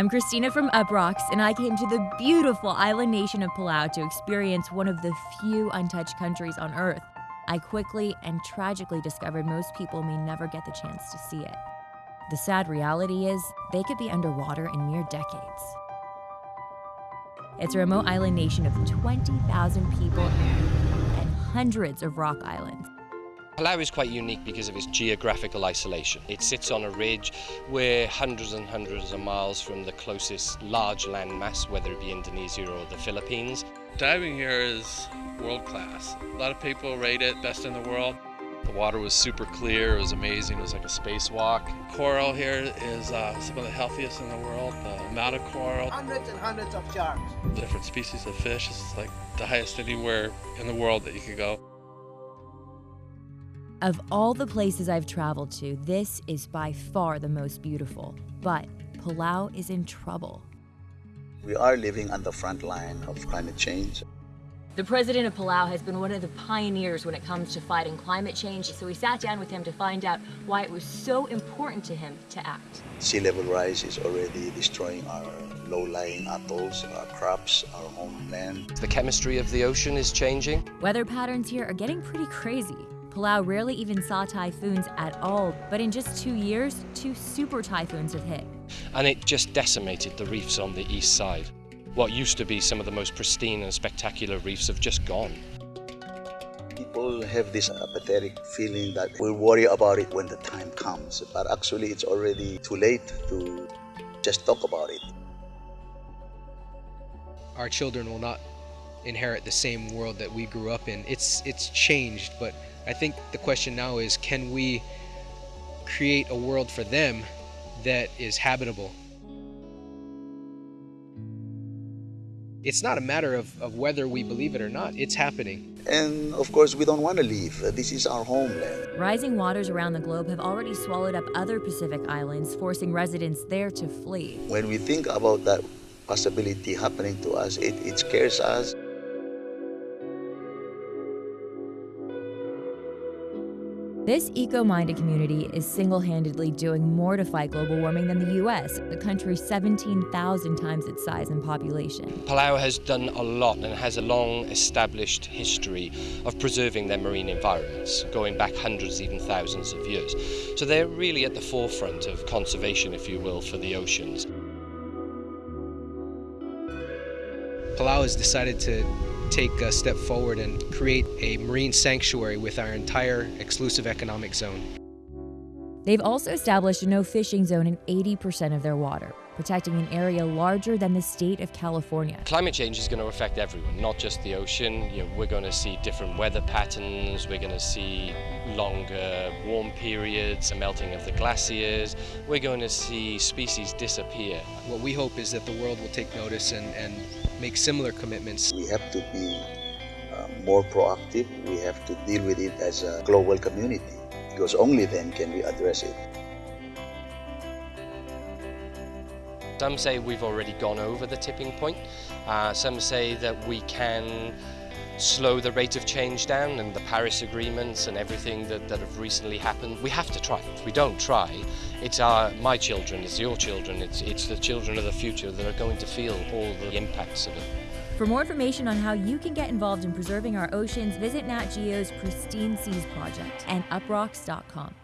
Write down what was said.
I'm Christina from Uproxx, and I came to the beautiful island nation of Palau to experience one of the few untouched countries on Earth. I quickly and tragically discovered most people may never get the chance to see it. The sad reality is, they could be underwater in mere decades. It's a remote island nation of 20,000 people and hundreds of rock islands. Palau is quite unique because of its geographical isolation. It sits on a ridge. We're hundreds and hundreds of miles from the closest large land mass, whether it be Indonesia or the Philippines. Diving here is world class. A lot of people rate it best in the world. The water was super clear, it was amazing, it was like a spacewalk. Coral here is uh, some of the healthiest in the world. The amount of coral. Hundreds and hundreds of sharks. Different species of fish is like the highest anywhere in the world that you could go. Of all the places I've traveled to, this is by far the most beautiful. But Palau is in trouble. We are living on the front line of climate change. The president of Palau has been one of the pioneers when it comes to fighting climate change, so we sat down with him to find out why it was so important to him to act. Sea level rise is already destroying our low-lying atolls, our crops, our homeland. The chemistry of the ocean is changing. Weather patterns here are getting pretty crazy. Palau rarely even saw typhoons at all, but in just two years, two super typhoons have hit. And it just decimated the reefs on the east side. What used to be some of the most pristine and spectacular reefs have just gone. People have this apathetic feeling that we'll worry about it when the time comes, but actually it's already too late to just talk about it. Our children will not inherit the same world that we grew up in. It's it's changed, but I think the question now is can we create a world for them that is habitable? It's not a matter of, of whether we believe it or not, it's happening. And of course, we don't want to leave. This is our homeland. Rising waters around the globe have already swallowed up other Pacific islands, forcing residents there to flee. When we think about that possibility happening to us, it, it scares us. This eco-minded community is single-handedly doing more to fight global warming than the U.S., the country 17,000 times its size and population. Palau has done a lot and has a long established history of preserving their marine environments, going back hundreds, even thousands of years. So they're really at the forefront of conservation, if you will, for the oceans. Palau has decided to take a step forward and create a marine sanctuary with our entire exclusive economic zone. They've also established a no fishing zone in 80% of their water, protecting an area larger than the state of California. Climate change is going to affect everyone, not just the ocean. You know, we're going to see different weather patterns, we're going to see longer warm periods, a melting of the glaciers, we're going to see species disappear. What we hope is that the world will take notice and, and make similar commitments. We have to be uh, more proactive. We have to deal with it as a global community because only then can we address it. Some say we've already gone over the tipping point. Uh, some say that we can slow the rate of change down and the Paris agreements and everything that, that have recently happened. We have to try. If we don't try, it's our, my children, it's your children, it's, it's the children of the future that are going to feel all the impacts of it. For more information on how you can get involved in preserving our oceans, visit Nat Geo's Pristine Seas Project and uproxx.com.